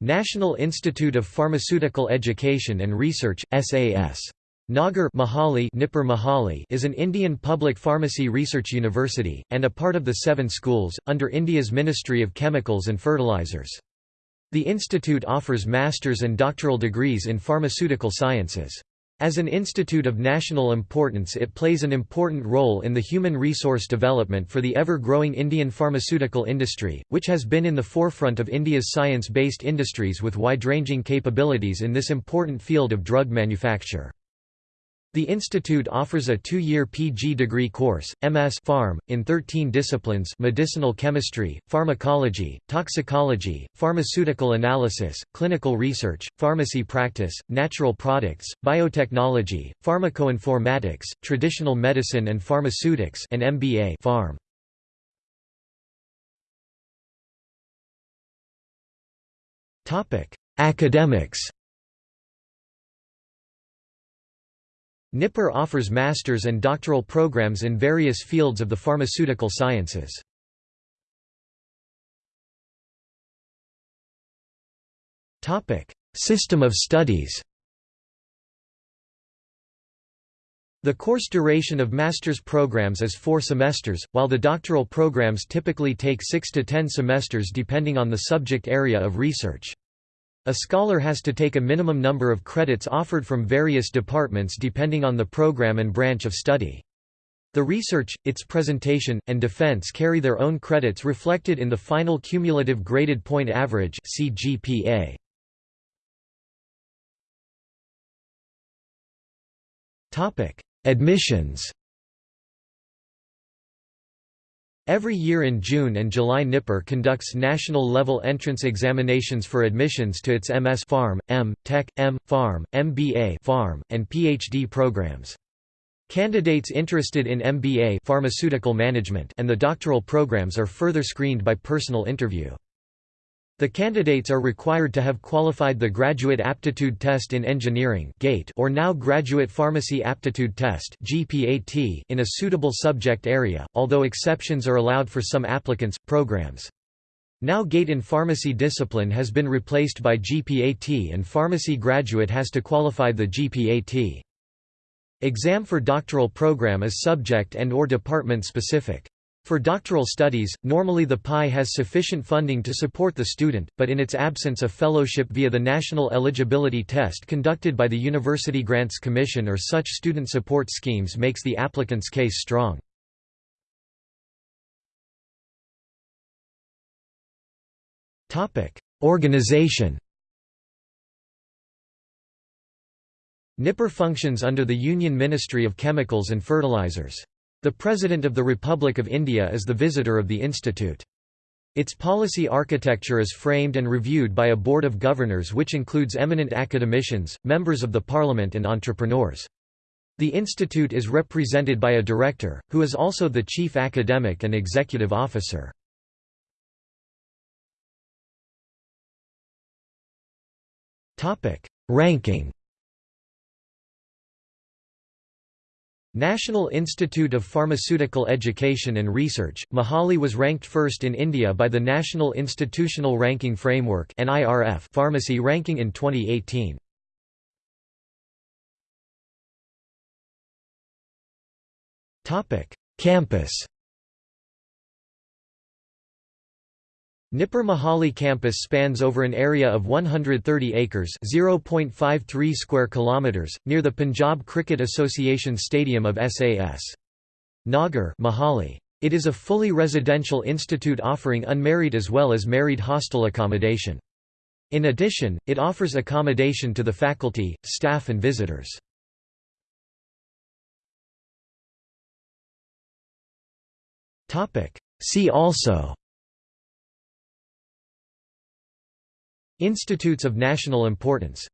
National Institute of Pharmaceutical Education and Research, SAS. Nagar Mohali NIPER Mohali is an Indian public pharmacy research university, and a part of the Seven Schools, under India's Ministry of Chemicals and Fertilizers. The institute offers master's and doctoral degrees in pharmaceutical sciences. As an institute of national importance it plays an important role in the human resource development for the ever-growing Indian pharmaceutical industry, which has been in the forefront of India's science-based industries with wide-ranging capabilities in this important field of drug manufacture. The institute offers a two-year PG degree course, MS Pharm, in 13 disciplines medicinal chemistry, pharmacology, toxicology, pharmaceutical analysis, clinical research, pharmacy practice, natural products, biotechnology, pharmacoinformatics, traditional medicine and pharmaceutics and MBA Pharm. Academics NIPER offers master's and doctoral programs in various fields of the pharmaceutical sciences. System of studies The course duration of master's programs is four semesters, while the doctoral programs typically take six to ten semesters depending on the subject area of research. A scholar has to take a minimum number of credits offered from various departments depending on the program and branch of study. The research, its presentation, and defense carry their own credits reflected in the final cumulative graded point average CGPA. Admissions Every year in June and July NIPER conducts national-level entrance examinations for admissions to its MS Pharm, M. Tech, M. Pharm, MBA Pharm, and PhD programs. Candidates interested in MBA pharmaceutical management and the doctoral programs are further screened by personal interview. The candidates are required to have qualified the Graduate Aptitude Test in Engineering or now Graduate Pharmacy Aptitude Test in a suitable subject area, although exceptions are allowed for some applicants, programs. Now GATE in pharmacy discipline has been replaced by GPAT and pharmacy graduate has to qualify the GPAT. Exam for doctoral program is subject and or department specific. For doctoral studies, normally the PI has sufficient funding to support the student, but in its absence a fellowship via the National Eligibility Test conducted by the University Grants Commission or such student support schemes makes the applicant's case strong. Organization NIPER functions under the Union Ministry of Chemicals and Fertilizers. The President of the Republic of India is the visitor of the institute. Its policy architecture is framed and reviewed by a board of governors which includes eminent academicians, members of the parliament and entrepreneurs. The institute is represented by a director, who is also the chief academic and executive officer. Ranking National Institute of Pharmaceutical Education and Research, Mohali was ranked first in India by the National Institutional Ranking Framework Pharmacy ranking in 2018. Campus NIPER Mohali campus spans over an area of 130 acres (0.53 square kilometers) near the Punjab Cricket Association Stadium of SAS. Nagar Mohali. It is a fully residential institute offering unmarried as well as married hostel accommodation. In addition, it offers accommodation to the faculty, staff and visitors. See also Institutes of national importance